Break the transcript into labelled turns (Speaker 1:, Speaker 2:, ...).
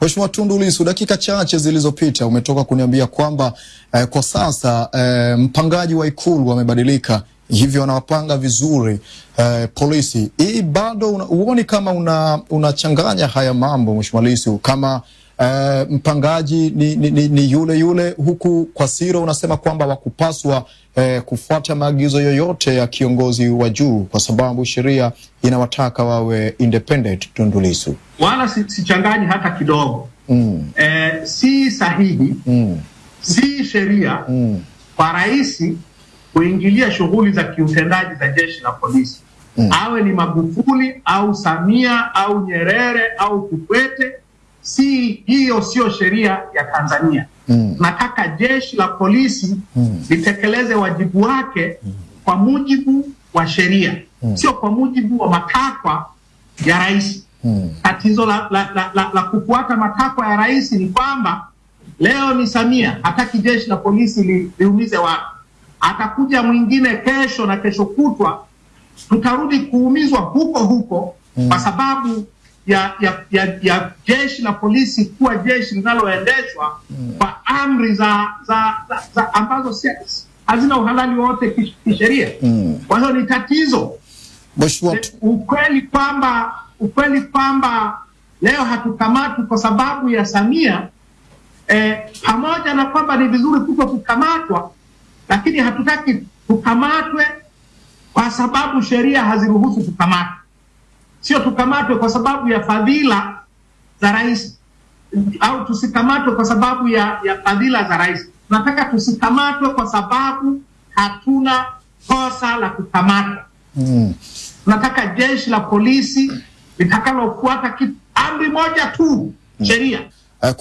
Speaker 1: Mheshimiwa Tundu Lissu, dakika chache zilizopita umetoka kuniambia kwamba eh, kwa sasa eh, mpangaji wa Ikulu amebadilika, hivyo anawapanga vizuri eh, polisi. Hii bado huoni kama unachanganya una haya mambo Mheshimiwa Lissu, kama eh, mpangaji ni, ni, ni, ni yule yule, huku kwa siro unasema kwamba wakupaswa eh, kufuata maagizo yoyote ya kiongozi wa juu kwa sababu sheria inawataka wawe independent. Tundu Lissu
Speaker 2: wala sichanganyi si hata kidogo mm. Eh, si sahihi mm. si sheria mm. kwa rais kuingilia shughuli za kiutendaji za jeshi la polisi mm. awe ni Magufuli au Samia au Nyerere au Kikwete, si hiyo, sio sheria ya Tanzania mm. nataka jeshi la polisi mm. litekeleze wajibu wake mm. kwa mujibu wa sheria mm. sio kwa mujibu wa matakwa ya rais. Mm. Tatizo la, la, la, la, la kufuata matakwa ya rais ni kwamba leo ni Samia hataki jeshi la polisi li, liumize watu, atakuja mwingine kesho na kesho kutwa tutarudi kuumizwa huko huko mm. kwa sababu ya, ya, ya, ya jeshi la polisi kuwa jeshi linaloendeshwa kwa mm. amri za, za, za, za ambazo hazina uhalali wowote kisheria mm. kwa hiyo ni tatizo ukweli kwamba ukweli kwamba leo hatukamatwi kwa sababu ya Samia eh, pamoja na kwamba ni vizuri kuto kukamatwa, lakini hatutaki tukamatwe kwa sababu sheria haziruhusu kukamatwa. Sio tukamatwe kwa sababu ya fadhila za rais, au tusikamatwe kwa sababu ya, ya fadhila za rais. Tunataka tusikamatwe kwa sababu hatuna kosa la kukamatwa. Mm. Tunataka jeshi la polisi litakalofuata amri moja tu, sheria.